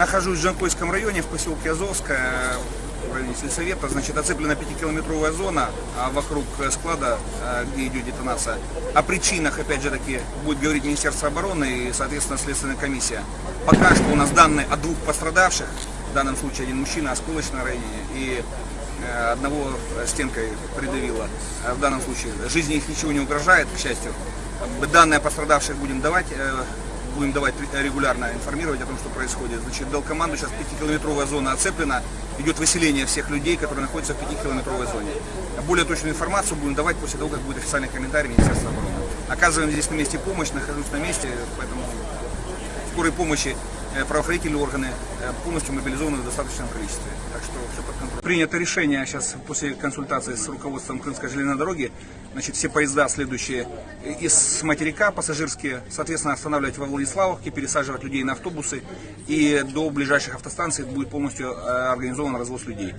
Нахожусь в Жанкойском районе, в поселке Азовская, в районе сельсовета. Значит, оцеплена 5-километровая зона а вокруг склада, а, где идет детонация. О причинах, опять же таки, будет говорить Министерство обороны и, соответственно, Следственная комиссия. Пока что у нас данные о двух пострадавших, в данном случае один мужчина, осколочное ранение, и э, одного стенкой придавило. В данном случае жизни их ничего не угрожает, к счастью. Данные о пострадавших будем давать, э, будем давать регулярно информировать о том, что происходит. Значит, дал команду, сейчас 5-километровая зона оцеплена, идет выселение всех людей, которые находятся в 5-километровой зоне. Более точную информацию будем давать после того, как будет официальный комментарий Министерства обороны. Оказываем здесь на месте помощь, нахожусь на месте, поэтому скорой помощи правоохранительные органы э, полностью мобилизованы в достаточном количестве. Так что все под контролем. Принято решение сейчас после консультации с руководством Крымской железной дороги, значит, все поезда, следующие из материка пассажирские, соответственно, останавливать во Владиславовке, пересаживать людей на автобусы и до ближайших автостанций будет полностью э, организован развоз людей.